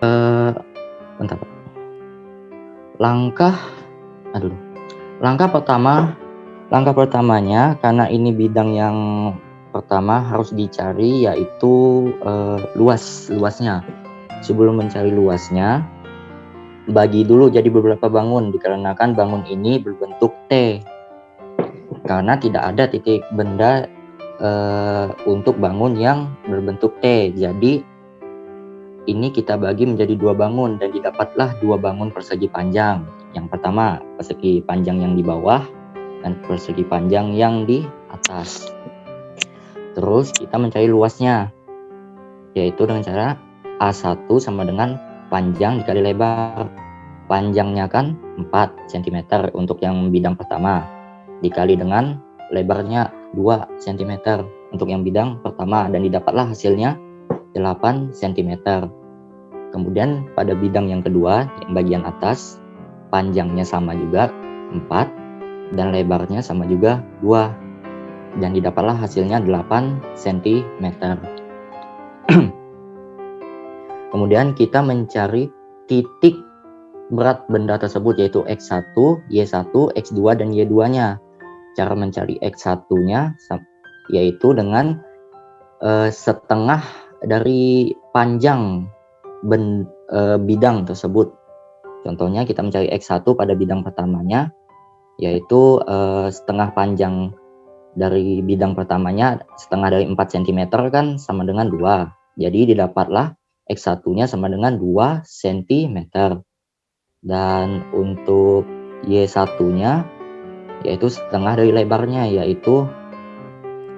Eee, bentar. Langkah aduh, langkah pertama langkah pertamanya karena ini bidang yang pertama harus dicari yaitu, eee, luas luasnya. Sebelum mencari luasnya, bagi dulu jadi beberapa bangun dikarenakan bangun ini berbentuk T. Karena tidak ada titik benda, eee, untuk bangun yang berbentuk T. Jadi ini kita bagi menjadi dua bangun dan didapatlah dua bangun persegi panjang. Yang pertama, persegi panjang yang di bawah dan persegi panjang yang di atas. Terus kita mencari luasnya, yaitu dengan cara A1 sama dengan panjang dikali lebar. Panjangnya kan 4 cm untuk yang bidang pertama, dikali dengan lebarnya 2 cm untuk yang bidang pertama dan didapatlah hasilnya 8 cm. Kemudian pada bidang yang kedua, yang bagian atas, panjangnya sama juga 4 dan lebarnya sama juga 2 dan didapatlah hasilnya 8 cm. Kemudian kita mencari titik berat benda tersebut yaitu X1, Y1, X2 dan Y2-nya. Cara mencari X1-nya yaitu dengan uh, setengah dari panjang ben, e, bidang tersebut. Contohnya kita mencari X1 pada bidang pertamanya, yaitu e, setengah panjang dari bidang pertamanya, setengah dari 4 cm kan sama dengan 2. Jadi didapatlah X1-nya sama dengan 2 cm. Dan untuk Y1-nya, yaitu setengah dari lebarnya, yaitu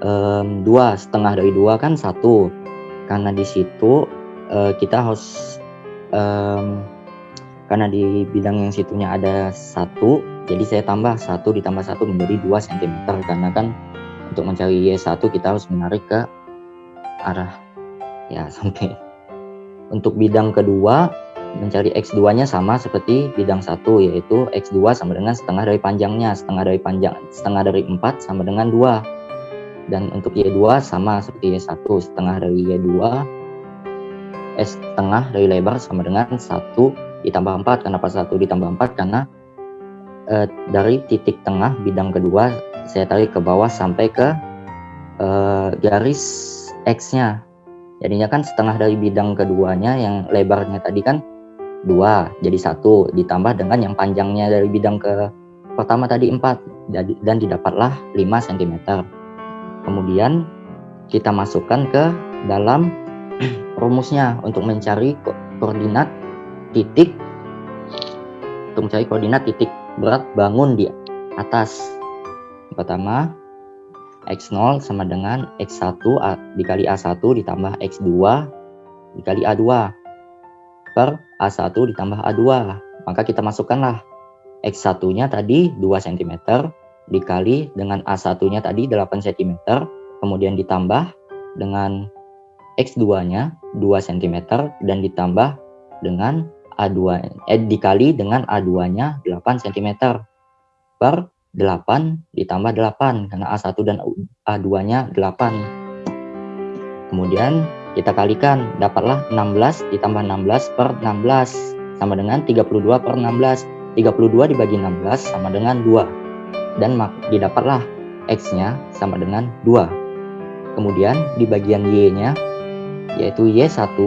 um, 2. Setengah dari 2 kan 1 karena di situ uh, kita harus um, karena di bidang yang situnya ada satu jadi saya tambah satu ditambah satu menjadi 2 cm karena kan untuk mencari Y1 kita harus menarik ke arah ya sampai untuk bidang kedua mencari X2 nya sama seperti bidang satu yaitu X2 sama dengan setengah dari panjangnya setengah dari panjang setengah dari 4 sama dengan 2 dan untuk Y2 sama seperti Y1 setengah dari Y2 eh setengah dari lebar sama dengan 1 ditambah 4 kenapa 1 ditambah 4 karena eh, dari titik tengah bidang kedua saya tarik ke bawah sampai ke eh, garis X nya jadinya kan setengah dari bidang keduanya yang lebarnya tadi kan 2 jadi satu ditambah dengan yang panjangnya dari bidang ke pertama tadi 4 dan didapatlah 5 cm Kemudian kita masukkan ke dalam rumusnya untuk mencari ko koordinat titik untuk mencari koordinat titik berat bangun di atas. Pertama, X0 sama dengan X1 dikali A1 ditambah X2 dikali A2 per A1 ditambah A2. Maka kita masukkanlah X1-nya tadi 2 cm dikali dengan A1-nya tadi 8 cm, kemudian ditambah dengan X2-nya 2 cm dan ditambah dengan A2 eh dikali dengan A2-nya 8 cm per 8 ditambah 8 karena A1 dan A2-nya 8. Kemudian kita kalikan dapatlah 16 ditambah 16 per 16 sama dengan 32 per 16. 32 dibagi 16 sama dengan 2 dan didapatlah X-nya sama dengan 2. Kemudian di bagian Y-nya yaitu Y1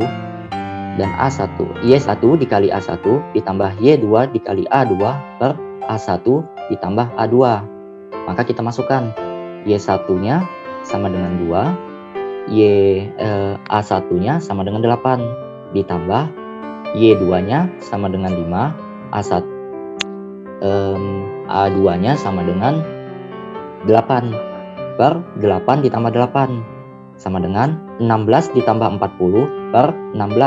dan A1. Y1 dikali A1 ditambah Y2 dikali A2 per A1 ditambah A2. Maka kita masukkan Y1-nya sama dengan 2, Y eh, A1-nya sama dengan 8 ditambah Y2-nya sama dengan 5, A1 um, A2-nya sama dengan 8 per 8 ditambah 8 sama dengan 16 ditambah 40 per 16